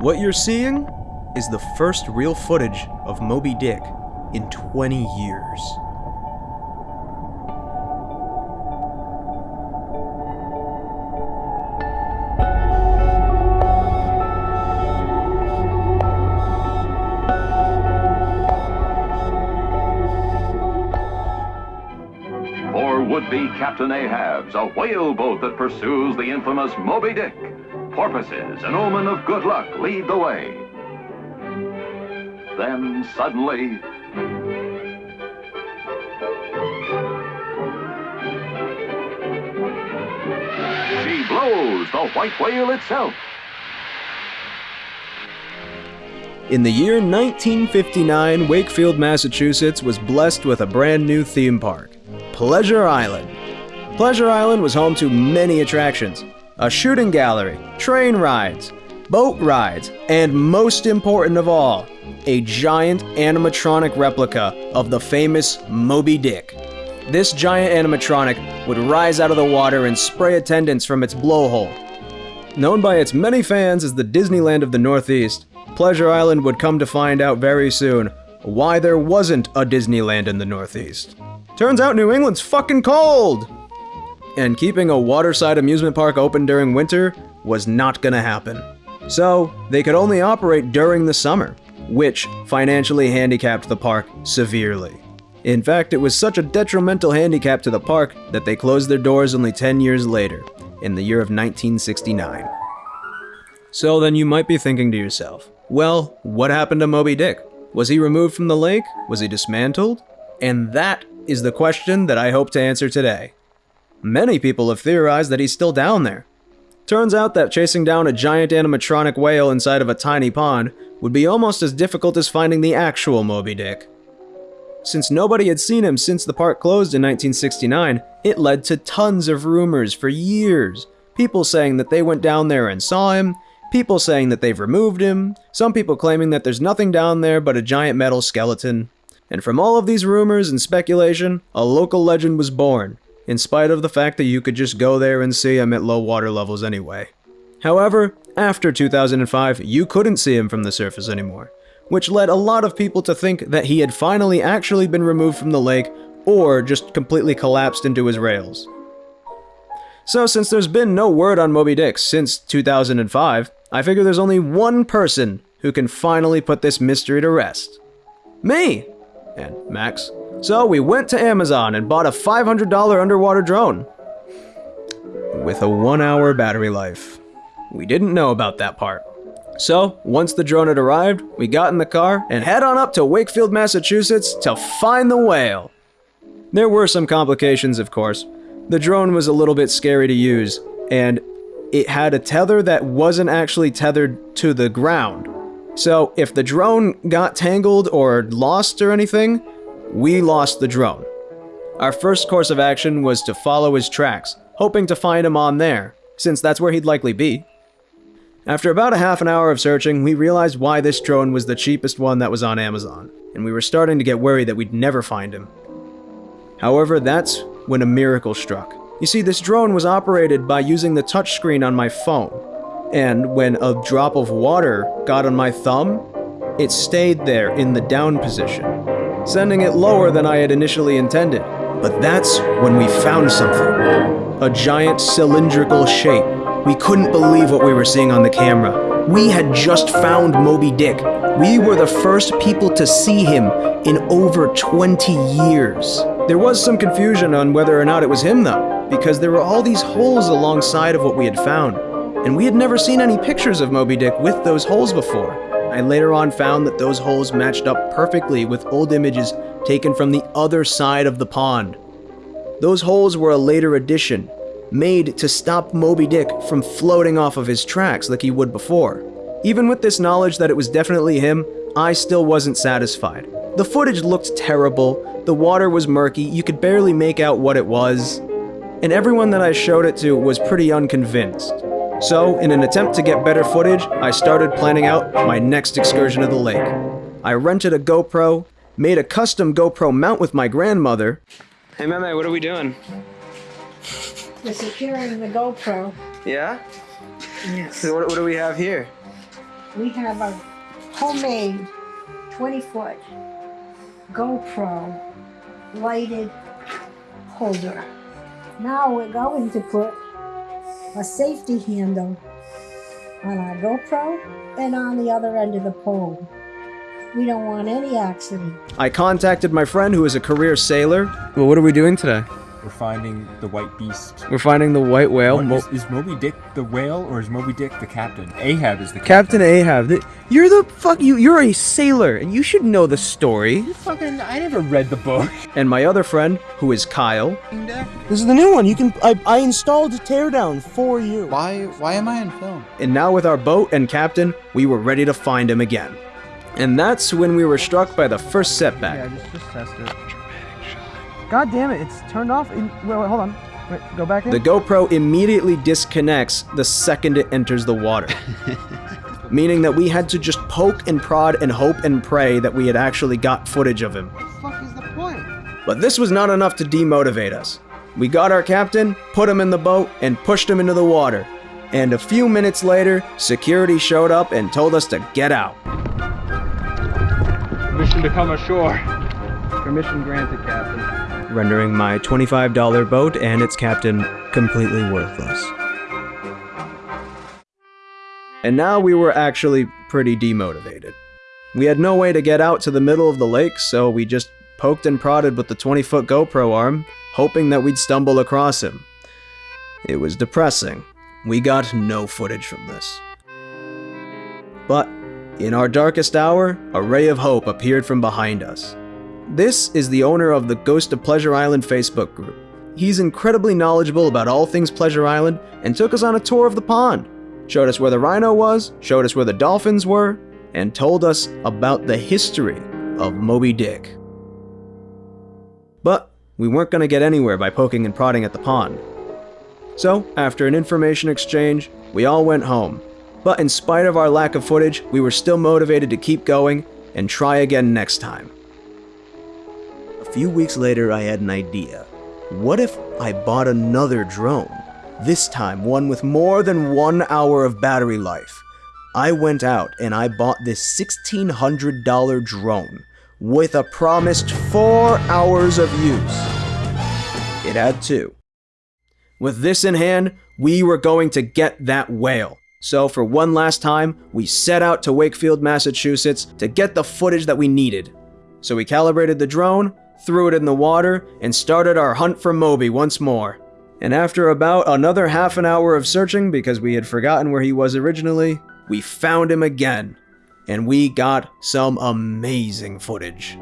What you're seeing is the first real footage of Moby Dick in 20 years. For would-be Captain Ahab's, a whaleboat that pursues the infamous Moby Dick. Porpoises, an omen of good luck, lead the way. Then suddenly, she blows the white whale itself. In the year 1959, Wakefield, Massachusetts was blessed with a brand new theme park, Pleasure Island. Pleasure Island was home to many attractions a shooting gallery, train rides, boat rides, and most important of all, a giant animatronic replica of the famous Moby Dick. This giant animatronic would rise out of the water and spray attendants from its blowhole. Known by its many fans as the Disneyland of the Northeast, Pleasure Island would come to find out very soon why there wasn't a Disneyland in the Northeast. Turns out New England's fucking cold! And keeping a waterside amusement park open during winter was not gonna happen. So, they could only operate during the summer, which financially handicapped the park severely. In fact, it was such a detrimental handicap to the park that they closed their doors only 10 years later, in the year of 1969. So then you might be thinking to yourself, well, what happened to Moby Dick? Was he removed from the lake? Was he dismantled? And that is the question that I hope to answer today. Many people have theorized that he's still down there. Turns out that chasing down a giant animatronic whale inside of a tiny pond would be almost as difficult as finding the actual Moby Dick. Since nobody had seen him since the park closed in 1969, it led to tons of rumors for years. People saying that they went down there and saw him, people saying that they've removed him, some people claiming that there's nothing down there but a giant metal skeleton. And from all of these rumors and speculation, a local legend was born, in spite of the fact that you could just go there and see him at low water levels anyway. However, after 2005, you couldn't see him from the surface anymore, which led a lot of people to think that he had finally actually been removed from the lake or just completely collapsed into his rails. So since there's been no word on Moby Dick since 2005, I figure there's only one person who can finally put this mystery to rest. Me! And Max. So we went to Amazon and bought a $500 underwater drone. With a one hour battery life. We didn't know about that part. So, once the drone had arrived, we got in the car and head on up to Wakefield, Massachusetts to find the whale. There were some complications, of course. The drone was a little bit scary to use, and it had a tether that wasn't actually tethered to the ground. So, if the drone got tangled or lost or anything, we lost the drone. Our first course of action was to follow his tracks, hoping to find him on there, since that's where he'd likely be. After about a half an hour of searching, we realized why this drone was the cheapest one that was on Amazon, and we were starting to get worried that we'd never find him. However, that's when a miracle struck. You see, this drone was operated by using the touchscreen on my phone, and when a drop of water got on my thumb, it stayed there in the down position, sending it lower than I had initially intended. But that's when we found something. A giant cylindrical shape. We couldn't believe what we were seeing on the camera. We had just found Moby Dick. We were the first people to see him in over 20 years. There was some confusion on whether or not it was him though, because there were all these holes alongside of what we had found. And we had never seen any pictures of Moby Dick with those holes before. I later on found that those holes matched up perfectly with old images taken from the other side of the pond. Those holes were a later addition, made to stop Moby Dick from floating off of his tracks like he would before. Even with this knowledge that it was definitely him, I still wasn't satisfied. The footage looked terrible, the water was murky, you could barely make out what it was, and everyone that I showed it to was pretty unconvinced. So, in an attempt to get better footage, I started planning out my next excursion to the lake. I rented a GoPro, made a custom GoPro mount with my grandmother. Hey, Meme, what are we doing? We're securing the GoPro. Yeah? Yes. So what, what do we have here? we have a homemade 20 foot GoPro lighted holder. Now we're going to put a safety handle on our GoPro and on the other end of the pole. We don't want any accident. I contacted my friend who is a career sailor. Well, what are we doing today? We're finding the white beast. We're finding the white whale. What, Mo- is, is Moby Dick the whale or is Moby Dick the captain? Ahab is the Captain Ahab. th- You're the fuck you. You're a sailor, and you should know the story. Fucking, I never read the book. And my other friend, who is Kyle, This is the new one. You can. I, I installed Teardown for you. Why why am I in film? and now with our boat and captain, we were ready to find him again. And that's when we were struck by the first setback. Yeah, just, just test it. God damn it! It's turned off. In, wait, wait, hold on. Wait, go back in. The GoPro immediately disconnects the second it enters the water. Meaning that we had to just poke and prod and hope and pray that we had actually got footage of him. what the fuck is the point? But this was not enough to demotivate us. We got our captain, put him in the boat, and pushed him into the water. And a few minutes later, security showed up and told us to get out. Permission to come ashore. Permission granted, Captain. Rendering my $25 boat and its captain completely worthless. And now we were actually pretty demotivated. We had no way to get out to the middle of the lake, so we just poked and prodded with the 20 foot GoPro arm, hoping that we'd stumble across him. It was depressing. We got no footage from this. But, in our darkest hour, a ray of hope appeared from behind us. This is the owner of the Ghost of Pleasure Island Facebook group. He's incredibly knowledgeable about all things Pleasure Island and took us on a tour of the pond. Showed us where the rhino was, showed us where the dolphins were, and told us about the history of Moby Dick. But we weren't going to get anywhere by poking and prodding at the pond. So, after an information exchange, we all went home. But in spite of our lack of footage, we were still motivated to keep going and try again next time. A few weeks later, I had an idea. What if I bought another drone? This time, one with more than one hour of battery life. I went out and I bought this $1,600 drone with a promised four hours of use. It had two. With this in hand, we were going to get that whale. So, for one last time, we set out to Wakefield, Massachusetts to get the footage that we needed. So, we calibrated the drone, threw it in the water, and started our hunt for Moby once more. And after about another half an hour of searching because we had forgotten where he was originally, we found him again. And we got some amazing footage.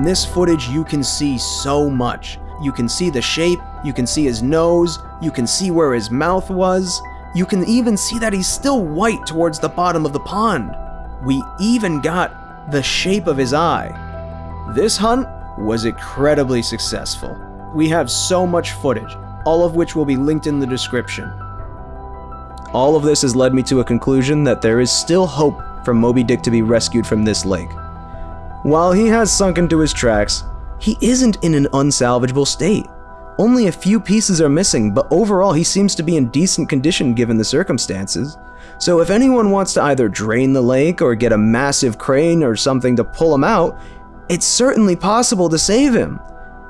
In this footage, you can see so much. You can see the shape, you can see his nose, you can see where his mouth was, you can even see that he's still white towards the bottom of the pond. We even got the shape of his eye. This hunt was incredibly successful. We have so much footage, all of which will be linked in the description. All of this has led me to a conclusion that there is still hope for Moby Dick to be rescued from this lake. While he has sunk into his tracks, he isn't in an unsalvageable state. Only a few pieces are missing, but overall he seems to be in decent condition given the circumstances. So if anyone wants to either drain the lake or get a massive crane or something to pull him out, it's certainly possible to save him.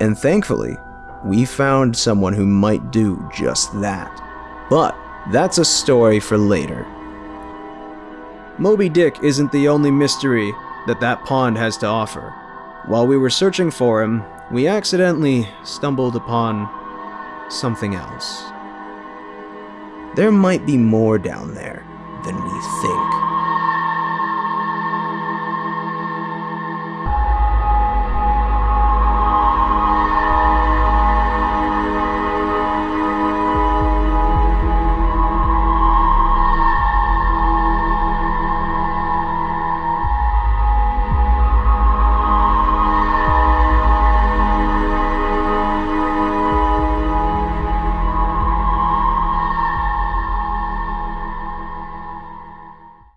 And thankfully, we found someone who might do just that. But that's a story for later. Moby Dick isn't the only mystery that that pond has to offer. While we were searching for him, we accidentally stumbled upon something else. There might be more down there than we think.